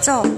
진.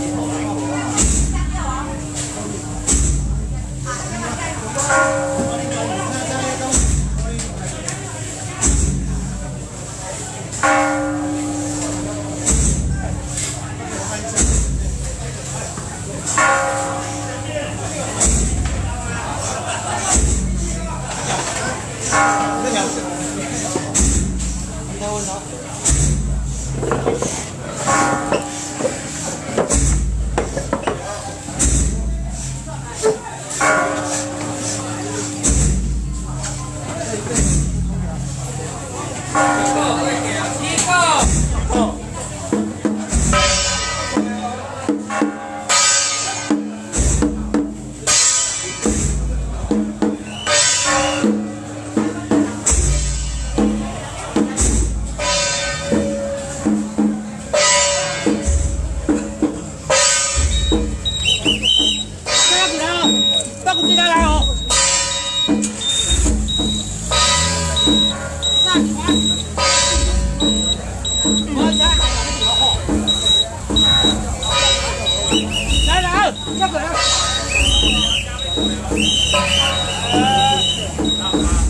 咒。Thank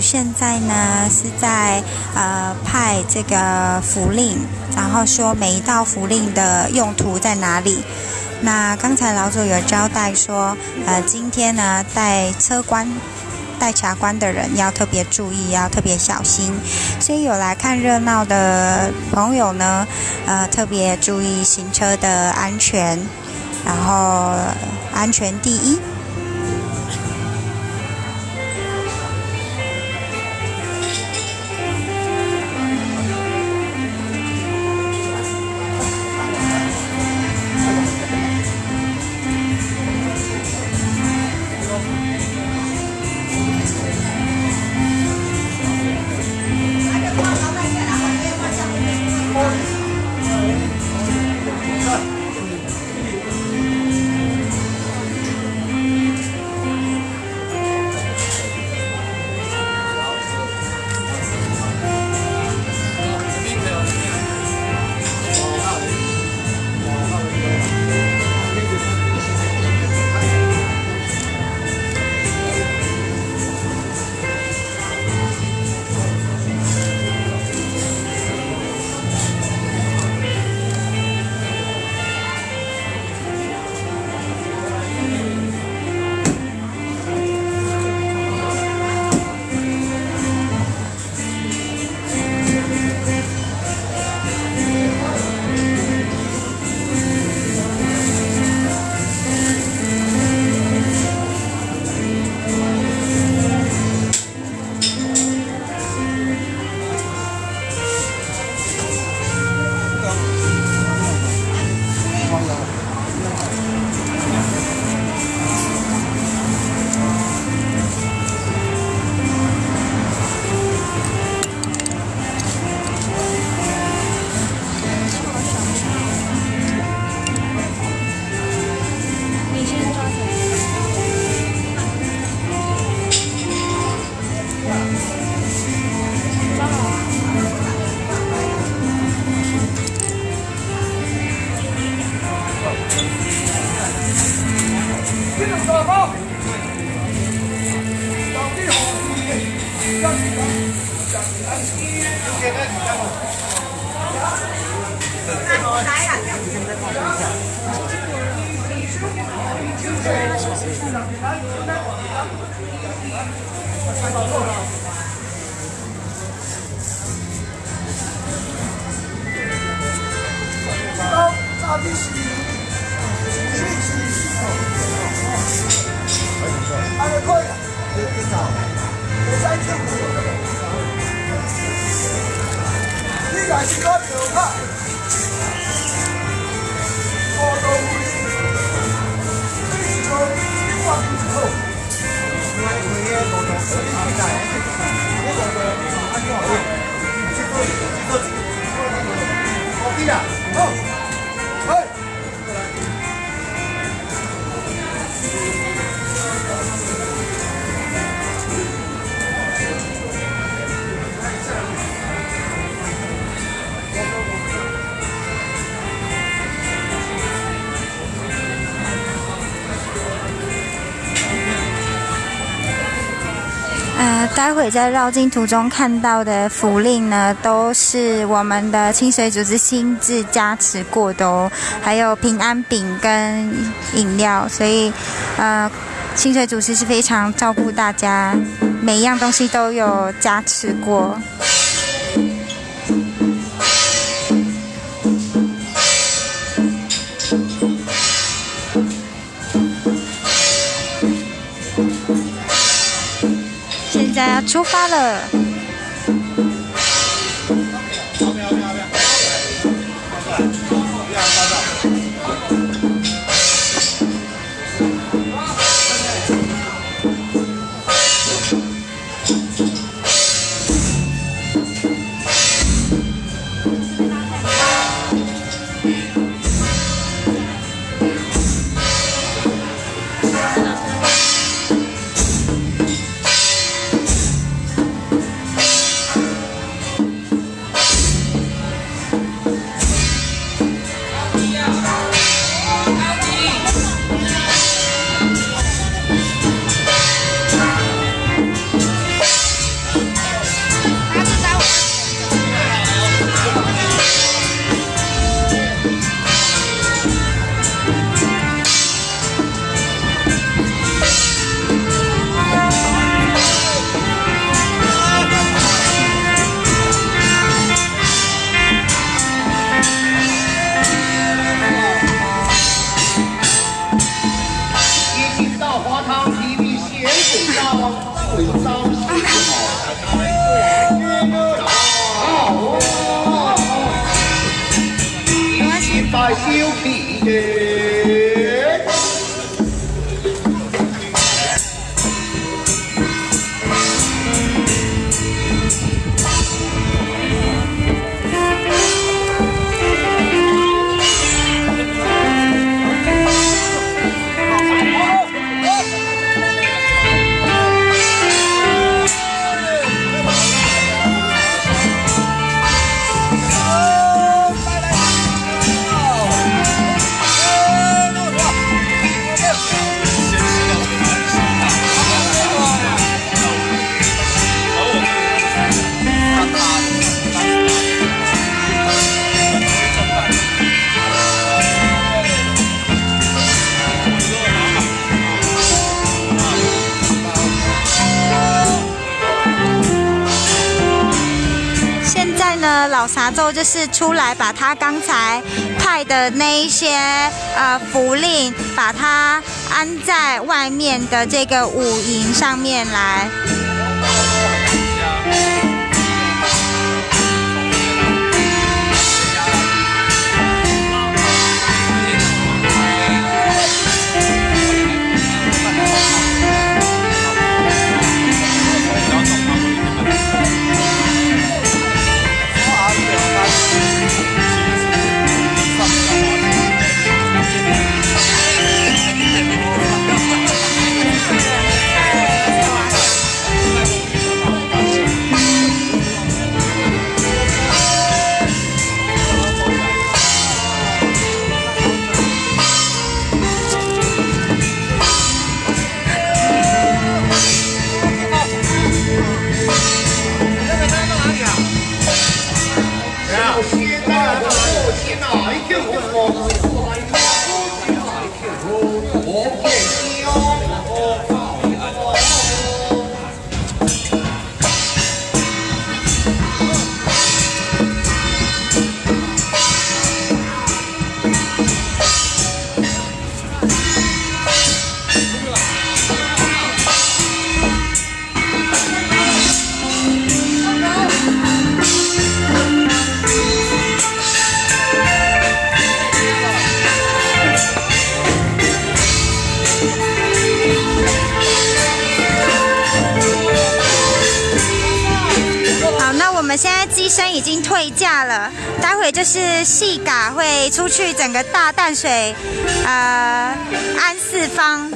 现在呢是在呃派这个符令，然后说每一道符令的用途在哪里。那刚才老祖有交代说，呃，今天呢带车关、带卡关的人要特别注意，要特别小心。所以有来看热闹的朋友呢，呃，特别注意行车的安全，然后安全第一。待会在绕境途中看到的福令呢，都是我们的清水组织亲自加持过的哦，还有平安饼跟饮料，所以呃，清水组织是非常照顾大家，每一样东西都有加持过。出发了。老撒咒就是出来把他刚才派的那一些呃符令，把它安在外面的这个五营上面来。就是细嘎会出去整个大淡水，呃，安四方。